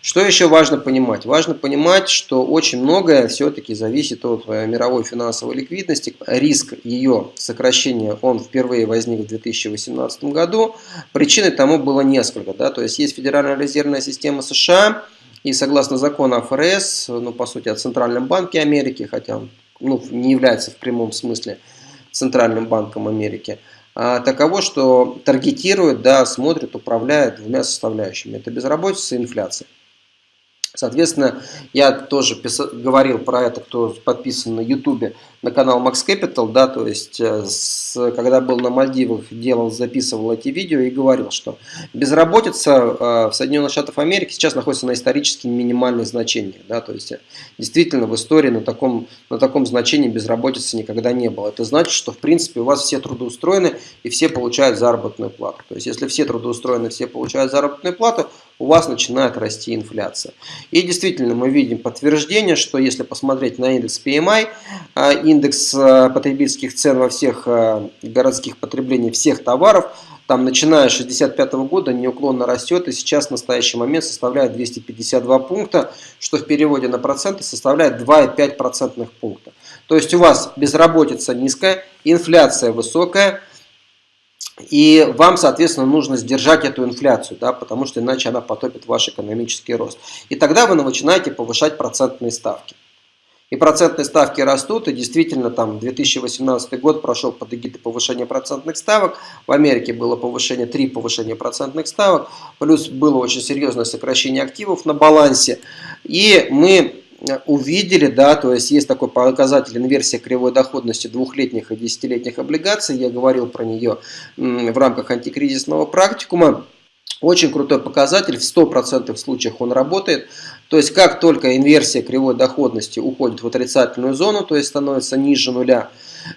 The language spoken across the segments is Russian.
Что еще важно понимать? Важно понимать, что очень многое все-таки зависит от э, мировой финансовой ликвидности. Риск ее сокращения, он впервые возник в 2018 году. Причиной тому было несколько. Да? То есть есть Федеральная резервная система США, и согласно закону ФРС, ну, по сути, о Центральном банке Америки, хотя он ну, не является в прямом смысле Центральным банком Америки, таково, что таргетирует, да, смотрит, управляет двумя составляющими. Это безработица и инфляция. Соответственно, я тоже писал, говорил про это, кто подписан на YouTube, на канал Max Capital, да, то есть, э, с, когда был на Мальдивах, делал, записывал эти видео и говорил, что безработица э, в Соединенных Штатах Америки сейчас находится на исторически минимальных значениях, да, то есть, действительно в истории на таком, на таком значении безработицы никогда не было. Это значит, что в принципе у вас все трудоустроены и все получают заработную плату. То есть, если все трудоустроены, все получают заработную плату, у вас начинает расти инфляция. И действительно мы видим подтверждение, что если посмотреть на индекс PMI, а, индекс а, потребительских цен во всех а, городских потреблений всех товаров, там начиная с 65 года неуклонно растет и сейчас в настоящий момент составляет 252 пункта, что в переводе на проценты составляет 2,5 процентных пункта. То есть у вас безработица низкая, инфляция высокая, и вам, соответственно, нужно сдержать эту инфляцию, да, потому что иначе она потопит ваш экономический рост. И тогда вы начинаете повышать процентные ставки. И процентные ставки растут, и действительно там 2018 год прошел под эгидой повышения процентных ставок. В Америке было повышение, три повышения процентных ставок, плюс было очень серьезное сокращение активов на балансе. И мы увидели, да, то есть есть такой показатель инверсия кривой доходности двухлетних и десятилетних облигаций, я говорил про нее в рамках антикризисного практикума. Очень крутой показатель, в 100% случаях он работает. То есть как только инверсия кривой доходности уходит в отрицательную зону, то есть становится ниже нуля,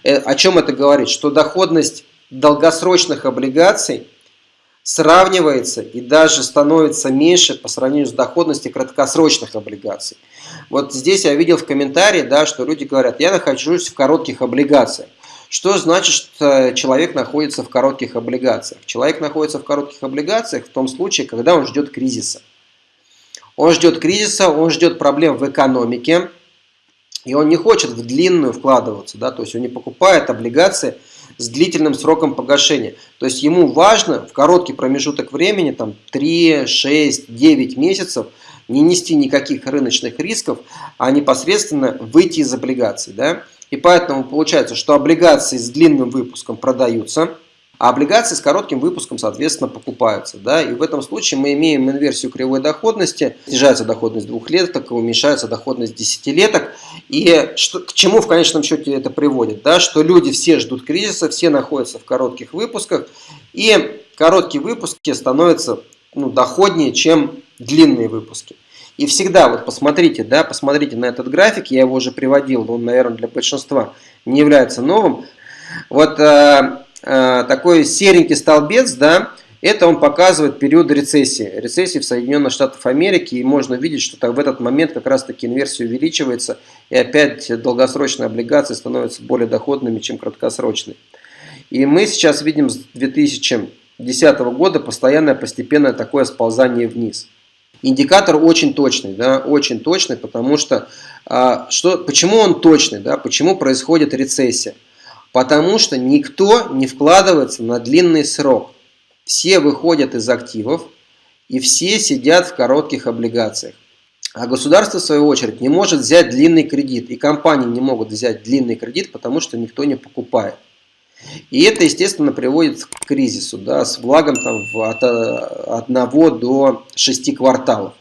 э, о чем это говорит? Что доходность долгосрочных облигаций сравнивается и даже становится меньше по сравнению с доходностью краткосрочных облигаций. Вот здесь я видел в комментарии, да, что люди говорят, я нахожусь в коротких облигациях. Что значит, что человек находится в коротких облигациях? Человек находится в коротких облигациях в том случае, когда он ждет кризиса. Он ждет кризиса, он ждет проблем в экономике, и он не хочет в длинную вкладываться, да, то есть он не покупает облигации с длительным сроком погашения. То есть ему важно в короткий промежуток времени, там 3, 6, 9 месяцев, не нести никаких рыночных рисков, а непосредственно выйти из облигаций. Да? И поэтому получается, что облигации с длинным выпуском продаются, а облигации с коротким выпуском, соответственно, покупаются. Да? И в этом случае мы имеем инверсию кривой доходности. Снижается доходность двухлеток, уменьшается доходность десятилеток. И что, к чему в конечном счете это приводит? Да? Что люди все ждут кризиса, все находятся в коротких выпусках. И короткие выпуски становятся ну, доходнее, чем длинные выпуски. И всегда, вот посмотрите, да, посмотрите на этот график, я его уже приводил, он, наверное, для большинства не является новым. Вот э, такой серенький столбец, да, это он показывает период рецессии. Рецессии в Соединенных Штатах Америки. И можно видеть, что в этот момент как раз таки инверсия увеличивается. И опять долгосрочные облигации становятся более доходными, чем краткосрочные. И мы сейчас видим с 2010 года постоянное постепенное такое сползание вниз. Индикатор очень точный, да, очень точный, потому что, а, что, почему он точный, да, почему происходит рецессия. Потому что никто не вкладывается на длинный срок. Все выходят из активов и все сидят в коротких облигациях. А государство, в свою очередь, не может взять длинный кредит. И компании не могут взять длинный кредит, потому что никто не покупает. И это, естественно, приводит к кризису, да, с влагом там, от 1 до 6 кварталов.